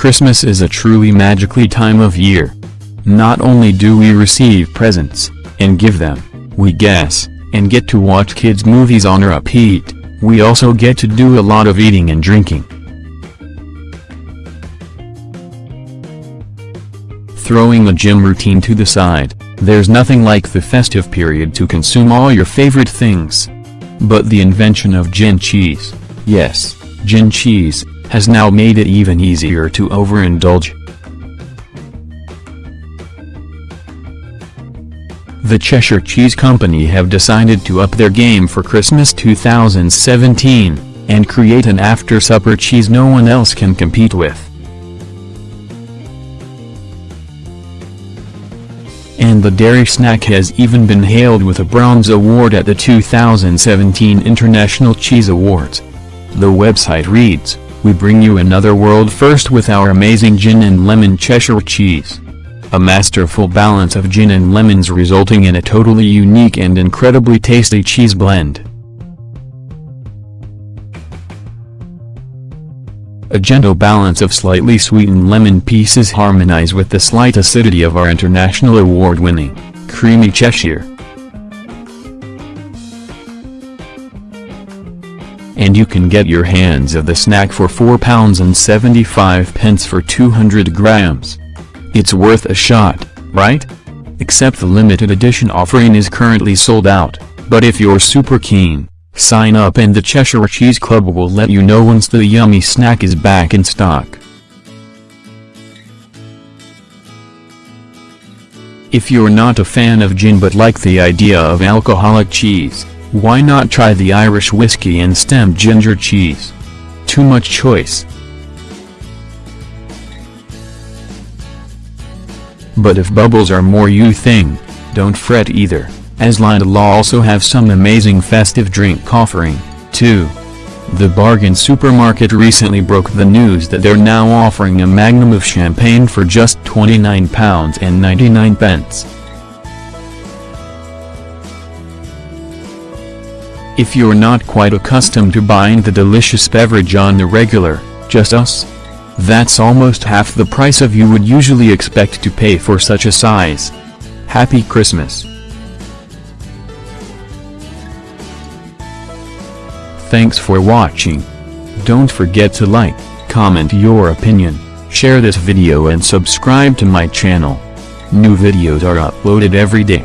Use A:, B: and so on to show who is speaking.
A: Christmas is a truly magically time of year. Not only do we receive presents, and give them, we guess, and get to watch kids movies on repeat, we also get to do a lot of eating and drinking. Throwing the gym routine to the side, there's nothing like the festive period to consume all your favorite things. But the invention of gin cheese, yes, gin cheese, has now made it even easier to overindulge. The Cheshire Cheese Company have decided to up their game for Christmas 2017, and create an after-supper cheese no one else can compete with. and the dairy snack has even been hailed with a bronze award at the 2017 International Cheese Awards. The website reads, We bring you another world first with our amazing gin and lemon Cheshire cheese. A masterful balance of gin and lemons resulting in a totally unique and incredibly tasty cheese blend. A gentle balance of slightly sweetened lemon pieces harmonize with the slight acidity of our international award-winning, creamy Cheshire. And you can get your hands of the snack for £4.75 pence for 200 grams. It's worth a shot, right? Except the limited edition offering is currently sold out, but if you're super keen, Sign up and the Cheshire Cheese Club will let you know once the yummy snack is back in stock. If you're not a fan of gin but like the idea of alcoholic cheese, why not try the Irish whiskey and stem ginger cheese? Too much choice. But if bubbles are more you thing, don't fret either as Lidl also have some amazing festive drink offering, too. The bargain supermarket recently broke the news that they're now offering a magnum of champagne for just £29.99 If you're not quite accustomed to buying the delicious beverage on the regular, just us? That's almost half the price of you would usually expect to pay for such a size. Happy Christmas. Thanks for watching. Don't forget to like, comment your opinion, share this video and subscribe to my channel. New videos are uploaded every day.